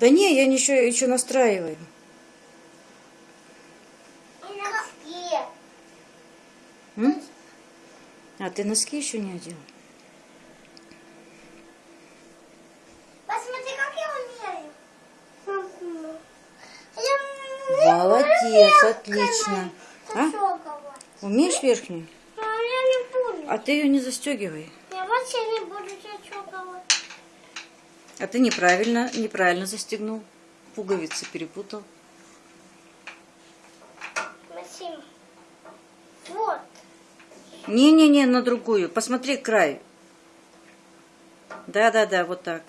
Да не, я ничего еще настраиваю. М? А ты носки еще не одел? Посмотри, как я умею. Молодец, отлично. А? Умеешь верхнюю? А ты ее не застегивай. Я вообще не буду. А ты неправильно, неправильно застегнул. Пуговицы перепутал. Максим. Вот. Не-не-не, на другую. Посмотри край. Да-да-да, вот так.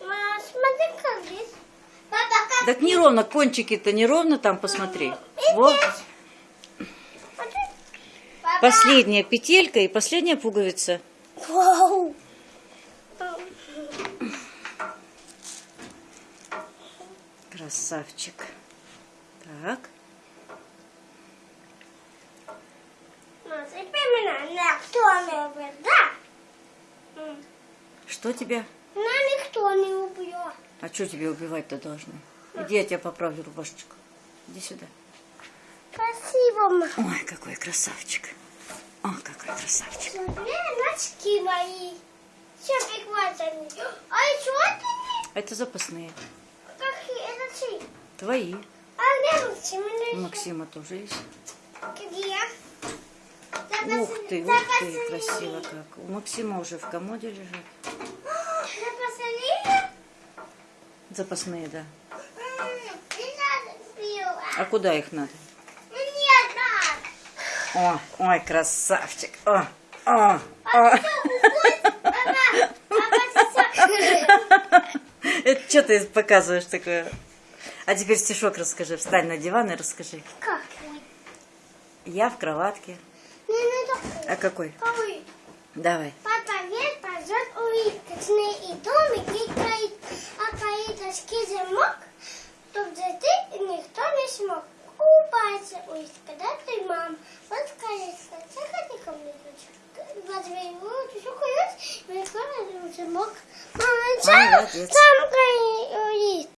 Мама, смотри, как здесь. Папа, как Так неровно, кончики-то неровно там, посмотри. Вот. Последняя петелька и последняя пуговица. Вау. Красавчик. Так. Ну, теперь меня никто не убьет, да? М. Что тебя? Меня никто не убьет. А что тебе убивать-то должны? Иди, я тебя поправлю рубашечку. Иди сюда. Спасибо, мама. Ой, какой красавчик. О, какой красавчик. Смотри, носки мои. Все прикладывали. А еще это не... Это запасные. Чьи? Твои. А где Максим? У Или Максима тоже есть. Где? Ух ты, ух ты, красиво как. У Максима уже в комоде лежат. Запасали? Запасные, да. А куда их надо? Надо. О, ой, красавчик. О, о, А о. Это что ты показываешь такое? А теперь стишок расскажи. Встань на диван и расскажи. Как? Я в кроватке. Не, не такой. А какой? Какой? Давай. Папа вверх пойдет улиткой, и домик и каит, а каиточки замок, чтоб зайти никто не смог. Купается улитка, да ты, мам? Вот каитка, заходи ко мне, дочка. Возьми его, ты что каешь, и открой замок. Мама, Молодец. там